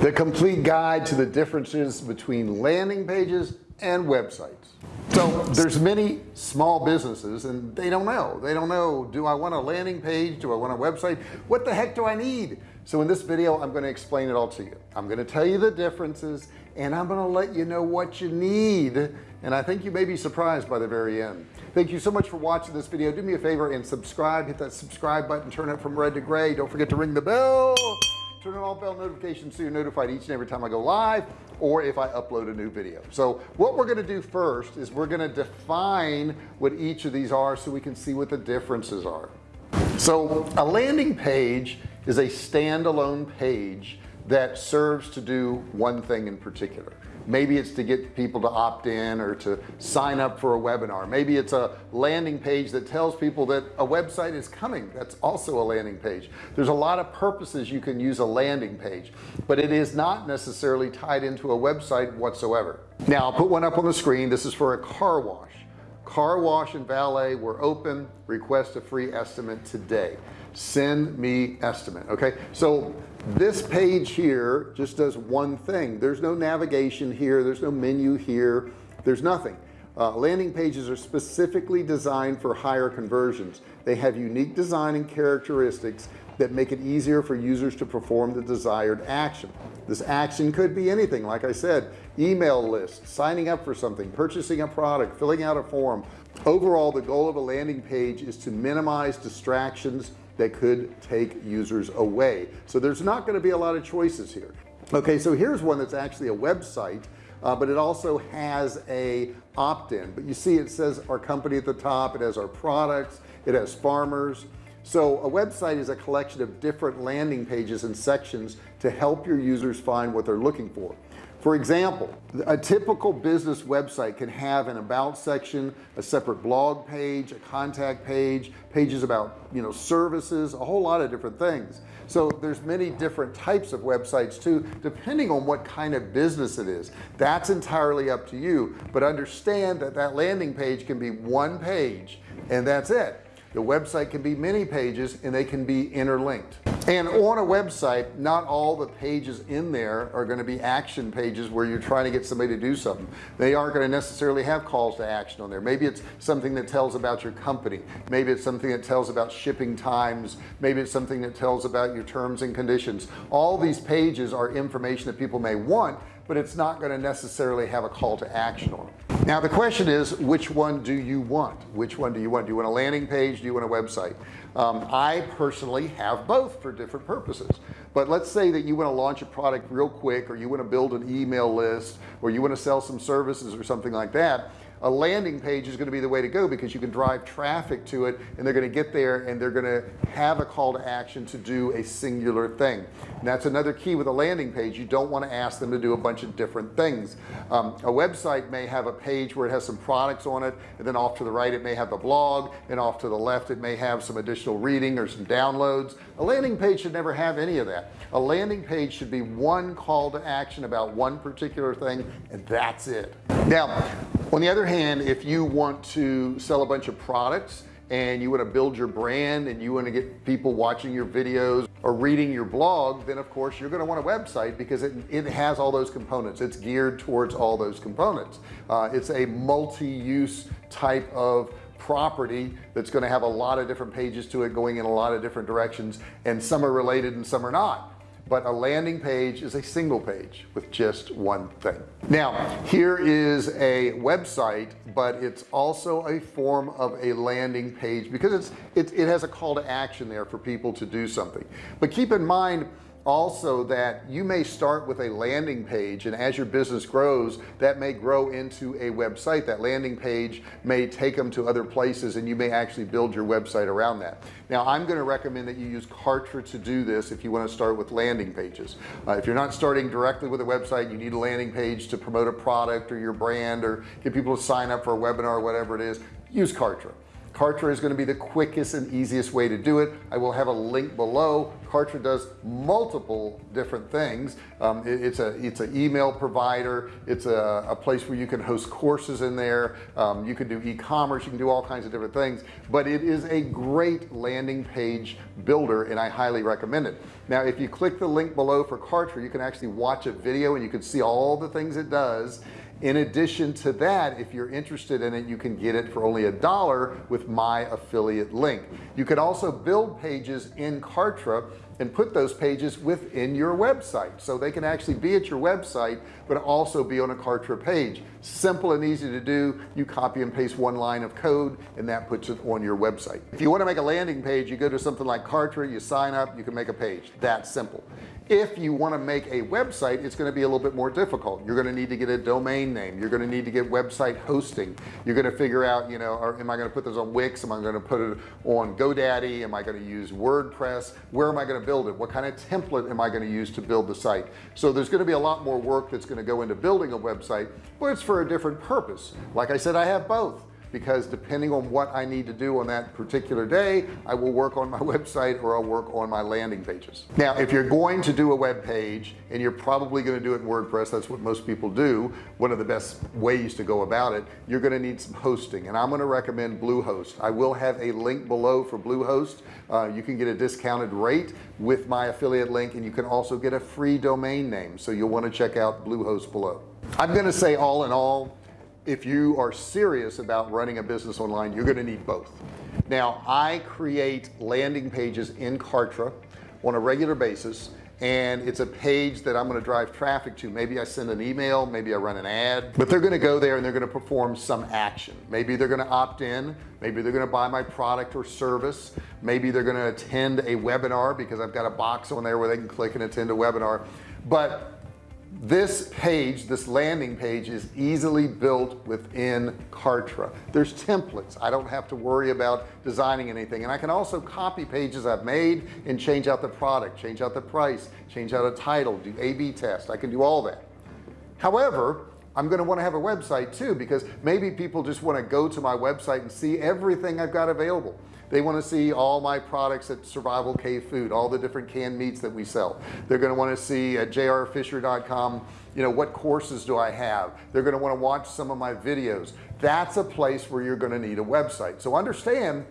the complete guide to the differences between landing pages and websites. So there's many small businesses and they don't know. They don't know do I want a landing page? Do I want a website? What the heck do I need? So in this video I'm going to explain it all to you. I'm going to tell you the differences and I'm going to let you know what you need. And I think you may be surprised by the very end. Thank you so much for watching this video. Do me a favor and subscribe. Hit that subscribe button. Turn it from red to gray. Don't forget to ring the bell turn on all bell notifications so you're notified each and every time I go live or if I upload a new video. So what we're going to do first is we're going to define what each of these are so we can see what the differences are. So a landing page is a standalone page that serves to do one thing in particular maybe it's to get people to opt in or to sign up for a webinar. Maybe it's a landing page that tells people that a website is coming that's also a landing page. There's a lot of purposes you can use a landing page but it is not necessarily tied into a website whatsoever. Now I'll put one up on the screen. This is for a car wash. Car wash and valet were open. Request a free estimate today. Send me estimate okay? So this page here just does one thing. There's no navigation here. There's no menu here. There's nothing. Uh, landing pages are specifically designed for higher conversions. They have unique design and characteristics that make it easier for users to perform the desired action. This action could be anything like I said email list signing up for something purchasing a product filling out a form. Overall the goal of a landing page is to minimize distractions that could take users away. So there's not going to be a lot of choices here. Okay so here's one that's actually a website uh, but it also has a opt-in. But you see it says our company at the top it has our products it has farmers. So a website is a collection of different landing pages and sections to help your users find what they're looking for for example a typical business website can have an about section a separate blog page a contact page pages about you know services a whole lot of different things. So there's many different types of websites too depending on what kind of business it is. That's entirely up to you but understand that that landing page can be one page and that's it. The website can be many pages and they can be interlinked and on a website not all the pages in there are going to be action pages where you're trying to get somebody to do something. They aren't going to necessarily have calls to action on there. Maybe it's something that tells about your company. Maybe it's something that tells about shipping times. Maybe it's something that tells about your terms and conditions. All these pages are information that people may want but it's not going to necessarily have a call to action on. it now the question is which one do you want? Which one do you want? Do you want a landing page? Do you want a website? Um, I personally have both for different purposes. But let's say that you want to launch a product real quick or you want to build an email list or you want to sell some services or something like that a landing page is going to be the way to go because you can drive traffic to it and they're going to get there and they're going to have a call to action to do a singular thing. And that's another key with a landing page. You don't want to ask them to do a bunch of different things. Um, a website may have a page where it has some products on it and then off to the right it may have the blog and off to the left it may have some additional reading or some downloads. A landing page should never have any of that. A landing page should be one call to action about one particular thing and that's it. Now on the other hand if you want to sell a bunch of products and you want to build your brand and you want to get people watching your videos or reading your blog then of course you're going to want a website because it, it has all those components. It's geared towards all those components. Uh, it's a multi-use type of property that's going to have a lot of different pages to it going in a lot of different directions and some are related and some are not but a landing page is a single page with just one thing. Now here is a website but it's also a form of a landing page because it's it, it has a call to action there for people to do something. But keep in mind also that you may start with a landing page and as your business grows that may grow into a website. That landing page may take them to other places and you may actually build your website around that. Now I'm going to recommend that you use Kartra to do this if you want to start with landing pages. Uh, if you're not starting directly with a website you need a landing page to promote a product or your brand or get people to sign up for a webinar or whatever it is use Kartra Kartra is going to be the quickest and easiest way to do it. I will have a link below. Kartra does multiple different things. Um, it, it's a it's an email provider. It's a, a, place where you can host courses in there. Um, you can do e-commerce. You can do all kinds of different things. But it is a great landing page builder and I highly recommend it. Now if you click the link below for Kartra you can actually watch a video and you can see all the things it does in addition to that if you're interested in it you can get it for only a dollar with my affiliate link. You can also build pages in Kartra and put those pages within your website. So they can actually be at your website but also be on a Kartra page. Simple and easy to do. You copy and paste one line of code and that puts it on your website. If you want to make a landing page you go to something like Kartra you sign up you can make a page. That simple. If you want to make a website it's going to be a little bit more difficult. You're going to need to get a domain name. You're going to need to get website hosting. You're going to figure out you know or am I going to put this on Wix? Am I going to put it on GoDaddy? Am I going to use WordPress? Where am I going to build it? What kind of template am I going to use to build the site? So there's going to be a lot more work that's going to go into building a website but it's for a different purpose. Like I said I have both because depending on what I need to do on that particular day I will work on my website or I'll work on my landing pages. Now if you're going to do a web page and you're probably going to do it in WordPress that's what most people do one of the best ways to go about it you're going to need some hosting. And I'm going to recommend Bluehost. I will have a link below for Bluehost. Uh, you can get a discounted rate with my affiliate link and you can also get a free domain name so you'll want to check out Bluehost below. I'm going to say all in all if you are serious about running a business online you're going to need both. Now I create landing pages in Kartra on a regular basis and it's a page that I'm going to drive traffic to. Maybe I send an email maybe I run an ad but they're going to go there and they're going to perform some action. Maybe they're going to opt in maybe they're going to buy my product or service maybe they're going to attend a webinar because I've got a box on there where they can click and attend a webinar. But this page this landing page is easily built within Kartra. There's templates. I don't have to worry about designing anything. And I can also copy pages I've made and change out the product change out the price change out a title do a-b test. I can do all that. However I'm going to want to have a website too because maybe people just want to go to my website and see everything I've got available. They want to see all my products at survival cave food all the different canned meats that we sell. They're going to want to see at jrfisher.com you know what courses do I have? They're going to want to watch some of my videos. That's a place where you're going to need a website. So understand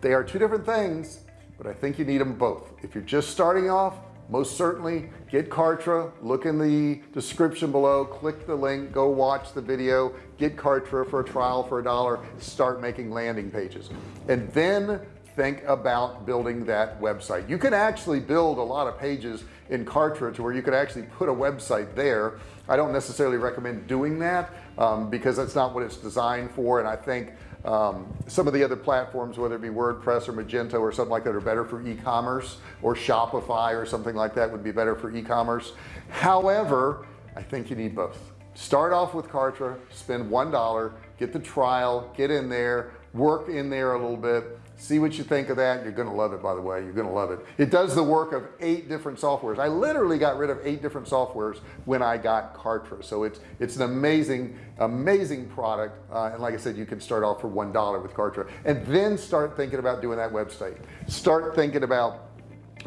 they are two different things but I think you need them both. If you're just starting off most certainly get Kartra look in the description below click the link go watch the video get Kartra for a trial for a dollar start making landing pages. And then think about building that website. You can actually build a lot of pages in Kartra to where you could actually put a website there. I don't necessarily recommend doing that um, because that's not what it's designed for and I think um, some of the other platforms whether it be WordPress or Magento or something like that are better for e-commerce or Shopify or something like that would be better for e-commerce. However I think you need both. Start off with Kartra spend one dollar get the trial get in there work in there a little bit see what you think of that you're gonna love it by the way you're gonna love it. It does the work of eight different softwares. I literally got rid of eight different softwares when I got Kartra. So it's it's an amazing amazing product uh, and like I said you can start off for one dollar with Kartra and then start thinking about doing that website. Start thinking about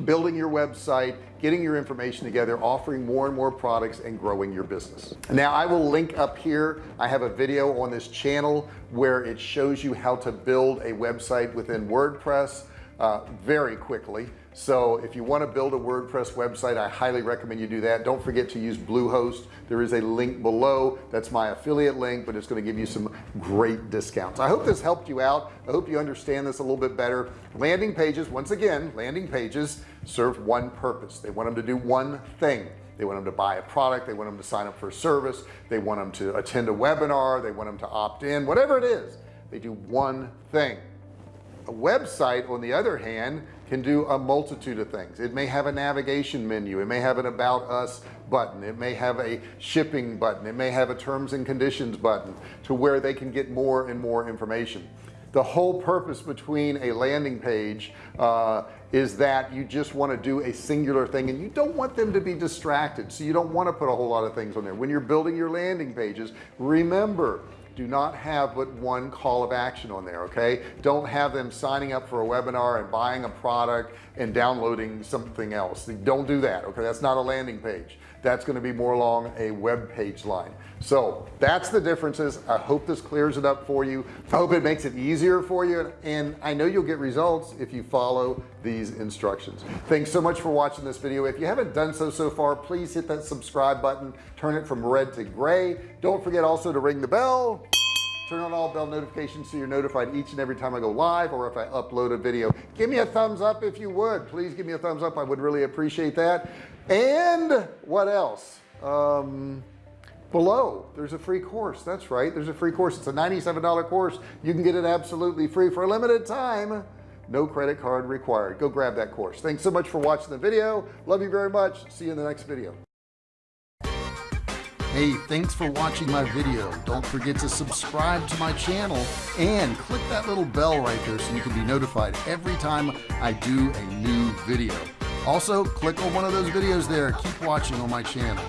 building your website getting your information together offering more and more products and growing your business. Now I will link up here. I have a video on this channel where it shows you how to build a website within WordPress uh, very quickly. So if you want to build a WordPress website I highly recommend you do that. Don't forget to use Bluehost. There is a link below. That's my affiliate link but it's going to give you some great discounts. I hope this helped you out. I hope you understand this a little bit better. Landing pages once again landing pages serve one purpose. They want them to do one thing. They want them to buy a product. They want them to sign up for a service. They want them to attend a webinar. They want them to opt in. Whatever it is they do one thing a website on the other hand can do a multitude of things. It may have a navigation menu it may have an about us button it may have a shipping button it may have a terms and conditions button to where they can get more and more information. The whole purpose between a landing page uh, is that you just want to do a singular thing and you don't want them to be distracted so you don't want to put a whole lot of things on there. When you're building your landing pages remember do not have but one call of action on there okay? Don't have them signing up for a webinar and buying a product and downloading something else. Don't do that okay? That's not a landing page that's going to be more along a web page line. So that's the differences. I hope this clears it up for you. I hope it makes it easier for you and I know you'll get results if you follow these instructions. Thanks so much for watching this video. If you haven't done so so far please hit that subscribe button. Turn it from red to gray. Don't forget also to ring the bell turn on all bell notifications so you're notified each and every time I go live or if I upload a video. Give me a thumbs up if you would. Please give me a thumbs up. I would really appreciate that. And what else? Um, below there's a free course. That's right there's a free course. It's a $97 course. You can get it absolutely free for a limited time. No credit card required. Go grab that course. Thanks so much for watching the video. Love you very much. See you in the next video Hey, thanks for watching my video. Don't forget to subscribe to my channel and click that little bell right there so you can be notified every time I do a new video. Also, click on one of those videos there. Keep watching on my channel.